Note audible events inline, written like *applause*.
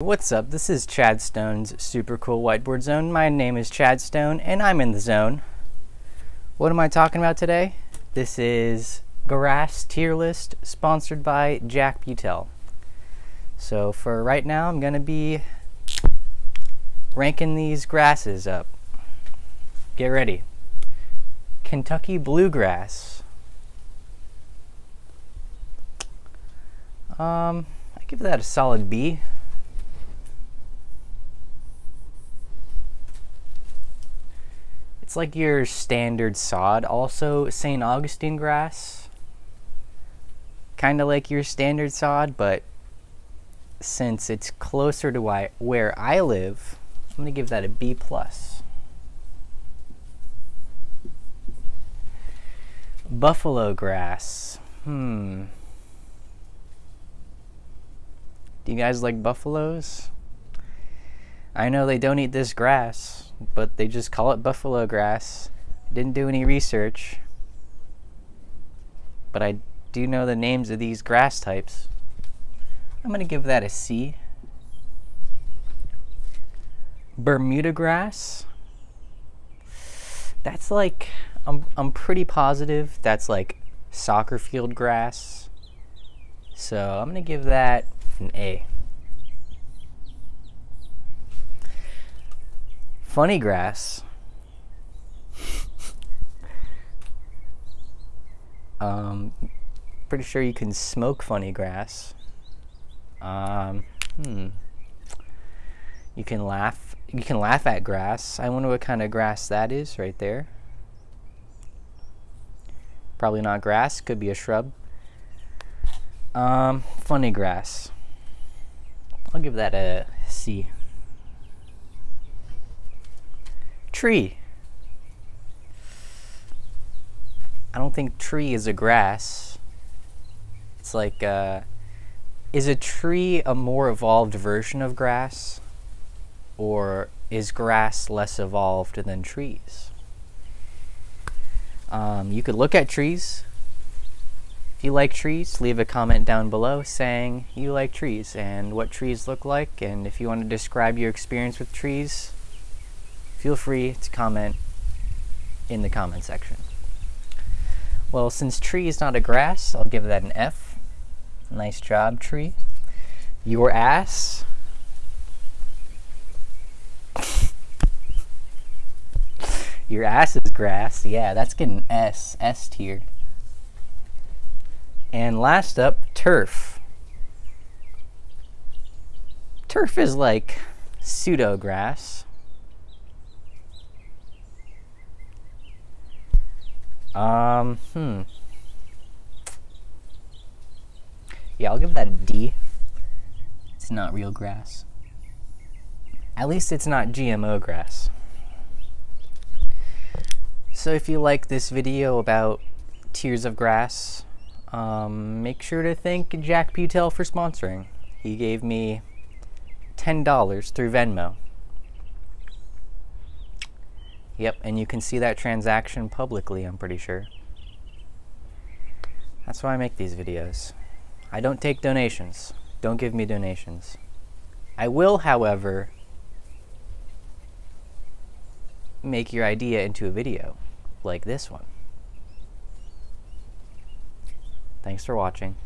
What's up? This is Chad Stone's Super Cool Whiteboard Zone. My name is Chad Stone and I'm in the zone. What am I talking about today? This is Grass Tier List sponsored by Jack Butel. So for right now, I'm going to be ranking these grasses up. Get ready. Kentucky Bluegrass. Um, I give that a solid B. It's like your standard sod. Also, St. Augustine grass. Kind of like your standard sod, but since it's closer to where I live, I'm going to give that a B+. plus. Buffalo grass. Hmm. Do you guys like buffaloes? I know they don't eat this grass but they just call it buffalo grass. Didn't do any research, but I do know the names of these grass types. I'm going to give that a C. Bermuda grass. That's like, I'm, I'm pretty positive that's like soccer field grass. So I'm going to give that an A. funny grass. um, pretty sure you can smoke funny grass. Um, hmm. You can laugh. You can laugh at grass. I wonder what kind of grass that is right there. Probably not grass. Could be a shrub. Um, funny grass. I'll give that a C. Tree. I don't think tree is a grass. It's like, uh, is a tree a more evolved version of grass? Or is grass less evolved than trees? Um, you could look at trees. If you like trees, leave a comment down below saying you like trees and what trees look like. And if you want to describe your experience with trees, feel free to comment in the comment section. Well, since tree is not a grass, I'll give that an F. Nice job, tree. Your ass. *laughs* Your ass is grass. Yeah, that's getting S, S tier. And last up, turf. Turf is like pseudo grass. Um, hmm. Yeah, I'll give that a D. It's not real grass. At least it's not GMO grass. So if you like this video about Tiers of grass, um, make sure to thank Jack Butel for sponsoring. He gave me $10 through Venmo. Yep, and you can see that transaction publicly, I'm pretty sure. That's why I make these videos. I don't take donations. Don't give me donations. I will, however, make your idea into a video, like this one. Thanks for watching.